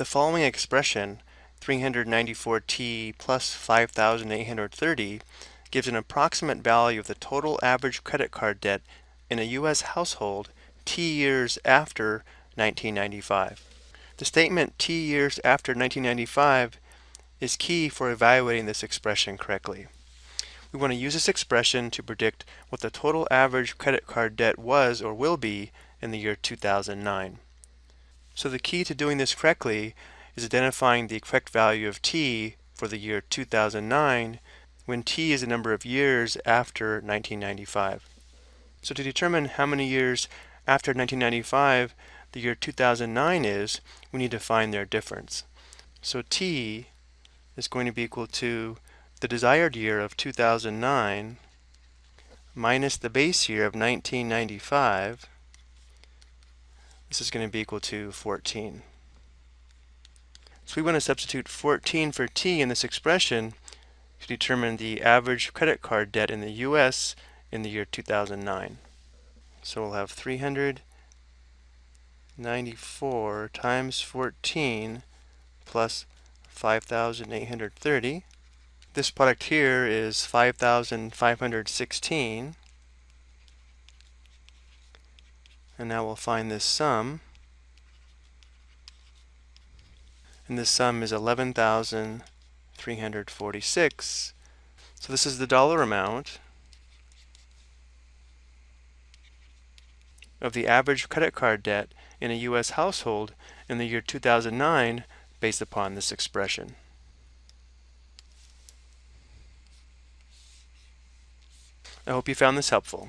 The following expression, 394t plus 5,830, gives an approximate value of the total average credit card debt in a U.S. household t years after 1995. The statement t years after 1995 is key for evaluating this expression correctly. We want to use this expression to predict what the total average credit card debt was or will be in the year 2009. So the key to doing this correctly is identifying the correct value of t for the year 2009 when t is the number of years after 1995. So to determine how many years after 1995 the year 2009 is, we need to find their difference. So t is going to be equal to the desired year of 2009 minus the base year of 1995. This is going to be equal to 14. So we want to substitute 14 for t in this expression to determine the average credit card debt in the US in the year 2009. So we'll have 394 times 14 plus 5,830. This product here is 5,516. And now we'll find this sum. And this sum is 11,346. So this is the dollar amount of the average credit card debt in a U.S. household in the year 2009 based upon this expression. I hope you found this helpful.